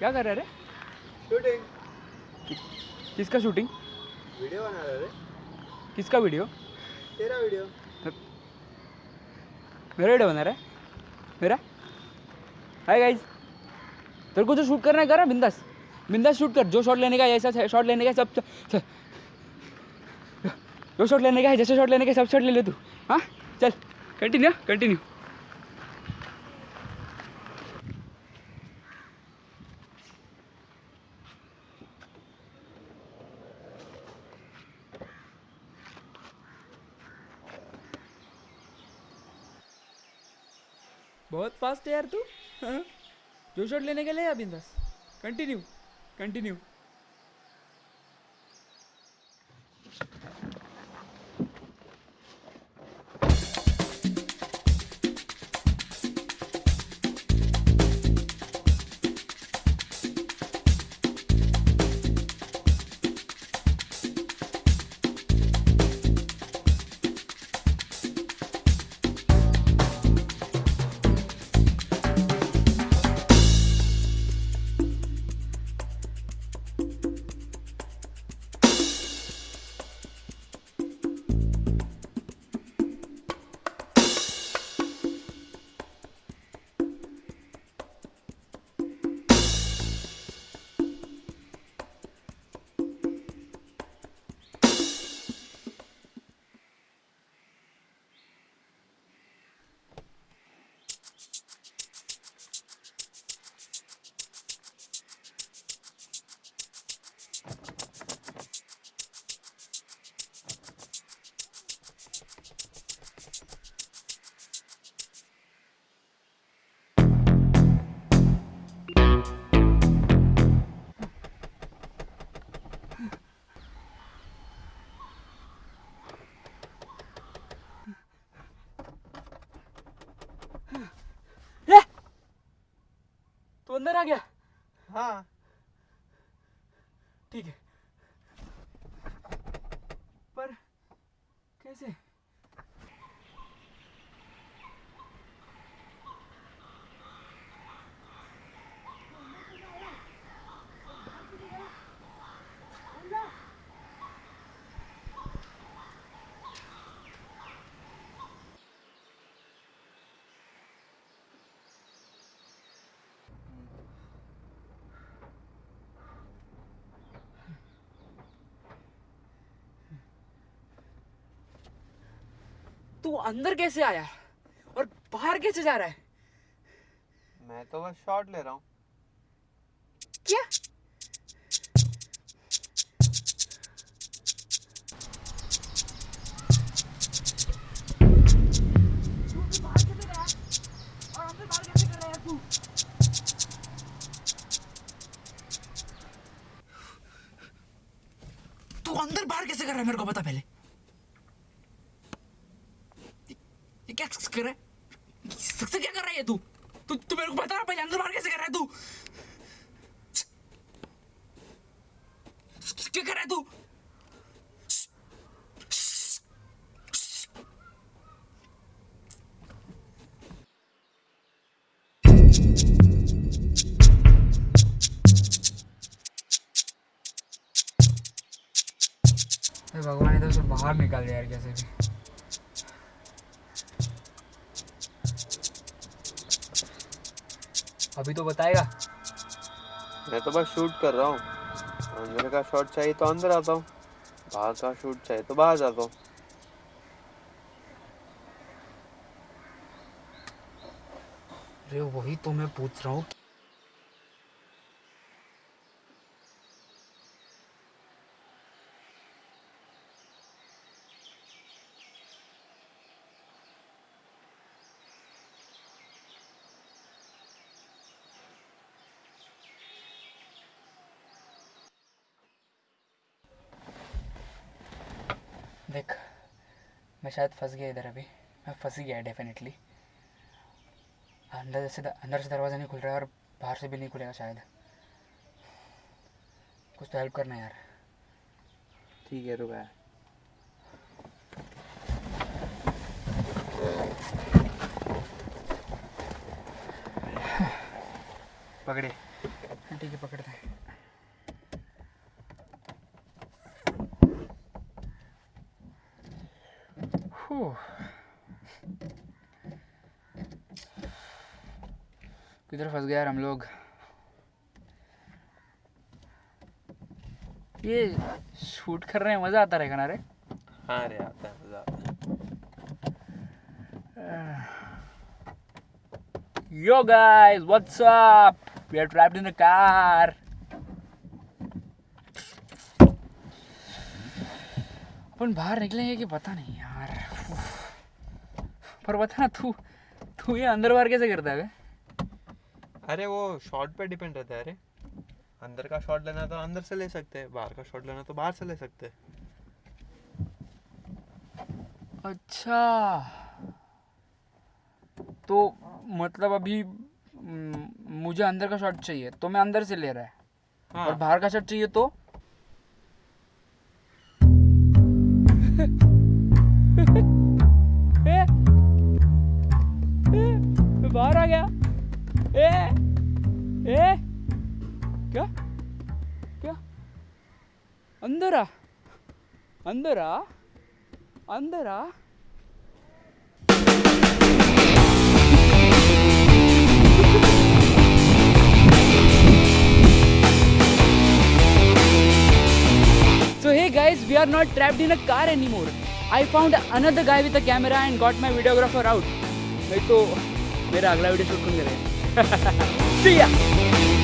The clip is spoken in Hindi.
क्या कर रहा है रे शूटिंग किसका शूटिंग वीडियो बना रहा रे। किसका वीडियो तेरा वीडियो मेरा वीडियो बना रहा है? मेरा? हाय गाइस तेरे को जो शूट करना है कर बिंदास। बिंदास शूट कर। जो शॉट लेने का है ऐसा शॉट लेने का सब- जो शॉट लेने का है जैसे शॉट लेने का सब शॉट ले ले तू। हाँ? चल कंटिन्यू कंटिन्यू बहुत फास्ट है यार तू हाँ? जो शॉट लेने के लिए या बिंदास कंटिन्यू कंटिन्यू अंदर आ गया। हाँ। ठीक है। पर कैसे? तू अंदर कैसे आया और बाहर कैसे जा रहा है? मैं तो बस शॉट ले रहा हूँ। क्या? तू अंदर बाहर कैसे कर रहा है? मेरे को बता पहले ये ये क्या कर रहा है? सबसे क्या कर रहा है तू? तू तू मेरे को बता रहा पहले अंदर बाहर कैसे कर रहा है तू? क्या कर रहा है तू? भगवान, इधर से बाहर निकाल दे यार कैसे भी। अभी तो बताएगा। मैं तो बस शूट कर रहा हूँ। अंदर का शॉट चाहिए तो अंदर आता हूँ। बाहर का शूट चाहिए तो बाहर जाता हूँ। अरे वही तो मैं पूछ रहा हूँ देख मैं शायद फंस गया इधर अभी। मैं फंस ही गया डेफिनेटली अंदर से अंदर से दरवाज़ा नहीं खुल रहा है और बाहर से भी नहीं खुलेगा शायद। कुछ तो हेल्प करना यार। ठीक है रुका है पकड़े ठीक है पकड़ते हैं। Whew. किधर फंस गया यार हम लोग ये शूट कर रहे हैं मज़ा आता रहेगा ना रे हाँ रे आता है मज़ा आता है Yo guys, what's up? We are trapped in a car. अपन बाहर निकलेंगे कि पता नहीं यार पर बता ना तू तू ये अंदर बाहर कैसे करता है अरे वो शॉट पे डिपेंड रहता है अरे. अंदर का शॉट लेना तो अंदर से ले सकते हैं बाहर का शॉट लेना तो बाहर से ले सकते. हैं अच्छा. तो मतलब अभी mm, मुझे अंदर का शॉट चाहिए तो मैं अंदर से ले रहा है? हाँ। और बाहर का शॉट चाहिए तो? बाहर आ गया ए ए क्या क्या अंदर आ अंदर आ अंदर आ So hey guys, we are not trapped in a car anymore. I found another guy with a camera and got my videographer out. नहीं तो मेरा अगला वीडियो शूट कौन करेगा!